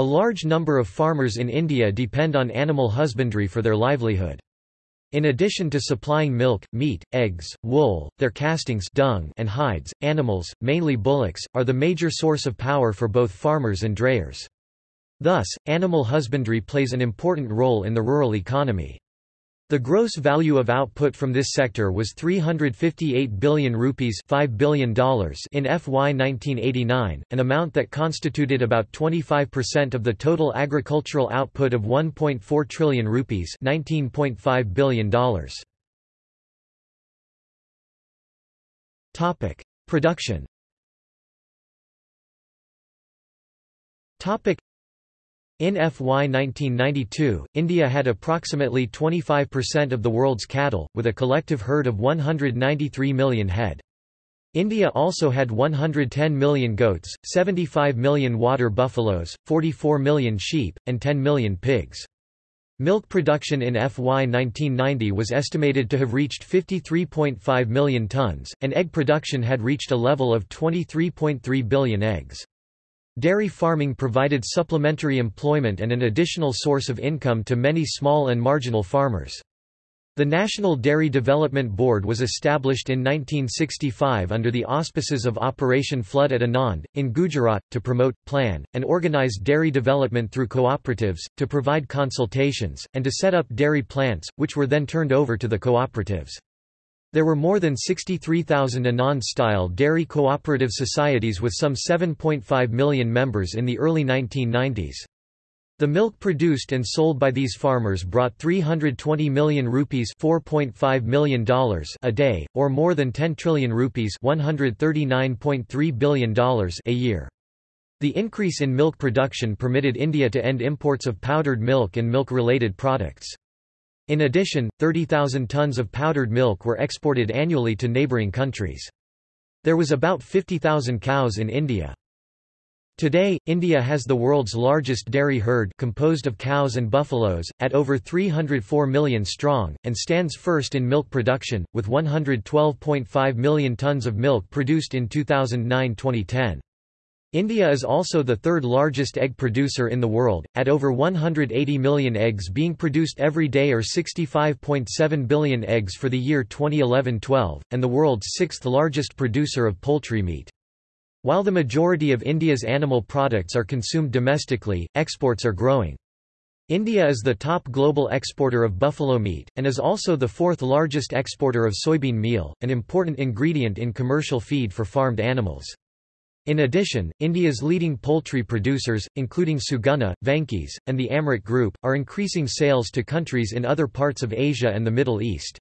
A large number of farmers in India depend on animal husbandry for their livelihood. In addition to supplying milk, meat, eggs, wool, their castings dung and hides, animals, mainly bullocks, are the major source of power for both farmers and drayers. Thus, animal husbandry plays an important role in the rural economy. The gross value of output from this sector was 358 billion rupees $5 billion in FY 1989, an amount that constituted about 25% of the total agricultural output of 1.4 trillion rupees $19.5 billion. Topic: Production. Topic: in FY 1992, India had approximately 25% of the world's cattle, with a collective herd of 193 million head. India also had 110 million goats, 75 million water buffaloes, 44 million sheep, and 10 million pigs. Milk production in FY 1990 was estimated to have reached 53.5 million tonnes, and egg production had reached a level of 23.3 billion eggs. Dairy farming provided supplementary employment and an additional source of income to many small and marginal farmers. The National Dairy Development Board was established in 1965 under the auspices of Operation Flood at Anand, in Gujarat, to promote, plan, and organize dairy development through cooperatives, to provide consultations, and to set up dairy plants, which were then turned over to the cooperatives. There were more than 63,000 Anand-style dairy cooperative societies with some 7.5 million members in the early 1990s. The milk produced and sold by these farmers brought 320 million rupees $4.5 million a day, or more than 10 trillion rupees $139.3 billion a year. The increase in milk production permitted India to end imports of powdered milk and milk-related products. In addition, 30,000 tons of powdered milk were exported annually to neighbouring countries. There was about 50,000 cows in India. Today, India has the world's largest dairy herd composed of cows and buffaloes, at over 304 million strong, and stands first in milk production, with 112.5 million tons of milk produced in 2009-2010. India is also the third largest egg producer in the world, at over 180 million eggs being produced every day or 65.7 billion eggs for the year 2011-12, and the world's sixth largest producer of poultry meat. While the majority of India's animal products are consumed domestically, exports are growing. India is the top global exporter of buffalo meat, and is also the fourth largest exporter of soybean meal, an important ingredient in commercial feed for farmed animals. In addition, India's leading poultry producers, including Suguna, Venky's, and the Amrit Group, are increasing sales to countries in other parts of Asia and the Middle East.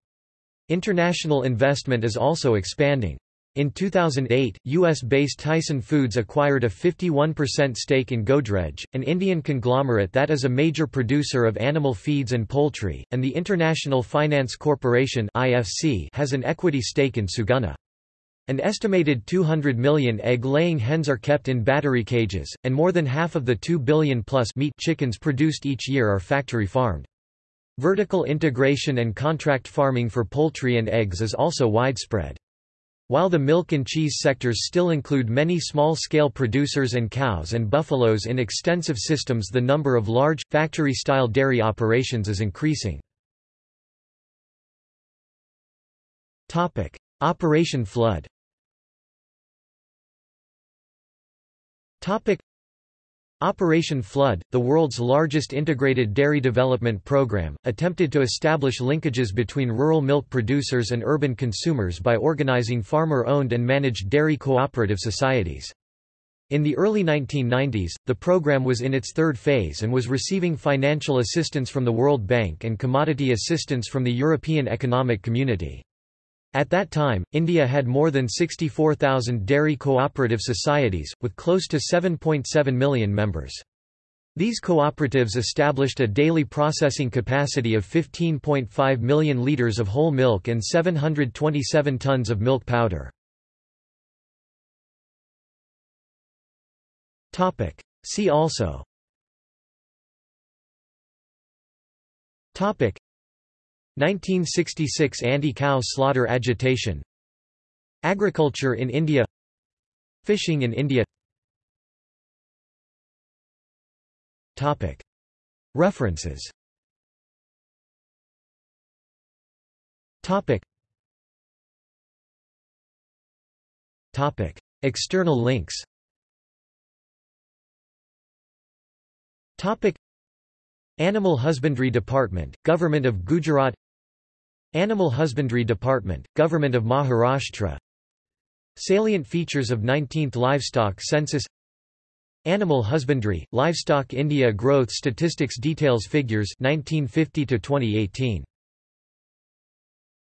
International investment is also expanding. In 2008, US-based Tyson Foods acquired a 51% stake in Godrej, an Indian conglomerate that is a major producer of animal feeds and poultry, and the International Finance Corporation has an equity stake in Suguna. An estimated 200 million egg-laying hens are kept in battery cages, and more than half of the 2 billion-plus meat chickens produced each year are factory-farmed. Vertical integration and contract farming for poultry and eggs is also widespread. While the milk and cheese sectors still include many small-scale producers and cows and buffaloes in extensive systems the number of large, factory-style dairy operations is increasing. Operation Flood Operation Flood, the world's largest integrated dairy development program, attempted to establish linkages between rural milk producers and urban consumers by organizing farmer-owned and managed dairy cooperative societies. In the early 1990s, the program was in its third phase and was receiving financial assistance from the World Bank and commodity assistance from the European Economic Community. At that time, India had more than 64,000 dairy cooperative societies, with close to 7.7 million members. These cooperatives established a daily processing capacity of 15.5 million litres of whole milk and 727 tons of milk powder. See also 1966 anti-cow slaughter agitation. Agriculture in India. Fishing in India. References. External links. Animal Husbandry Department, Government of Gujarat Animal Husbandry Department, Government of Maharashtra. Salient features of 19th Livestock Census. Animal Husbandry, Livestock India Growth Statistics Details Figures 1950 to 2018